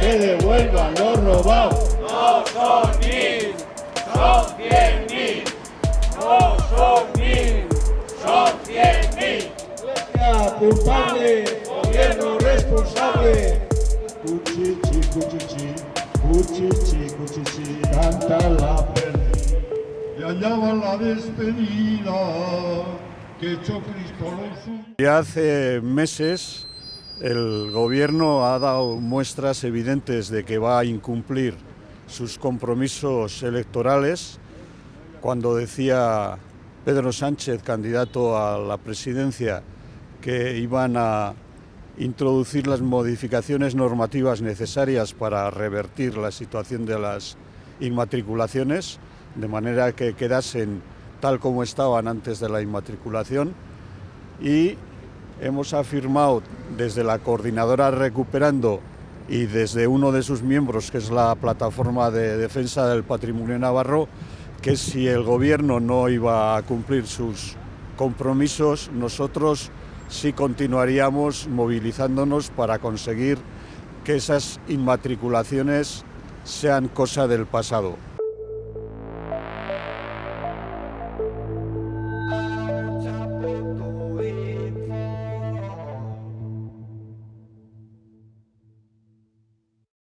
Que devuelvan lo robado. No son mil, son cien mil. No son mil, son cien mil. Iglesia culpable, gobierno responsable. Cuchichi, cuchichi, cuchichi, cuchichi, canta la perdí. Y allá va la despedida que echó Cristo los. Ya hace meses el gobierno ha dado muestras evidentes de que va a incumplir sus compromisos electorales cuando decía Pedro Sánchez, candidato a la presidencia, que iban a introducir las modificaciones normativas necesarias para revertir la situación de las inmatriculaciones, de manera que quedasen tal como estaban antes de la inmatriculación. Y hemos afirmado desde la coordinadora Recuperando y desde uno de sus miembros, que es la Plataforma de Defensa del Patrimonio Navarro, que si el gobierno no iba a cumplir sus compromisos, nosotros sí continuaríamos movilizándonos para conseguir que esas inmatriculaciones sean cosa del pasado.